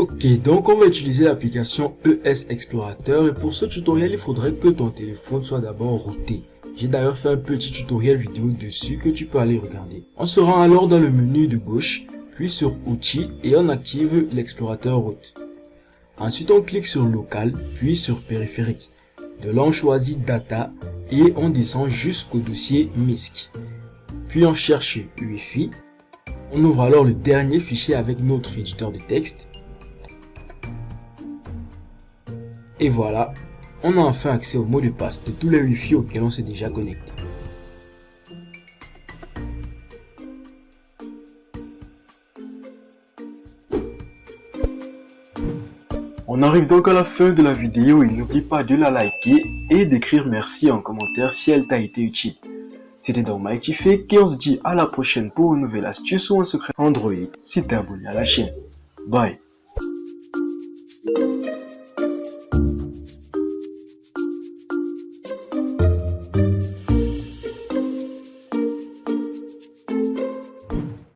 Ok, donc on va utiliser l'application ES Explorateur et pour ce tutoriel, il faudrait que ton téléphone soit d'abord routé. J'ai d'ailleurs fait un petit tutoriel vidéo dessus que tu peux aller regarder. On se rend alors dans le menu de gauche, puis sur Outils et on active l'explorateur route. Ensuite, on clique sur Local, puis sur Périphérique. De là, on choisit Data et on descend jusqu'au dossier MISC. Puis on cherche UEFI. On ouvre alors le dernier fichier avec notre éditeur de texte. Et voilà, on a enfin accès au mot de passe de tous les Wi-Fi auxquels on s'est déjà connecté. On arrive donc à la fin de la vidéo et n'oublie pas de la liker et d'écrire merci en commentaire si elle t'a été utile. C'était donc Mighty Fake et on se dit à la prochaine pour une nouvelle astuce ou un secret Android si t'es abonné à la chaîne. Bye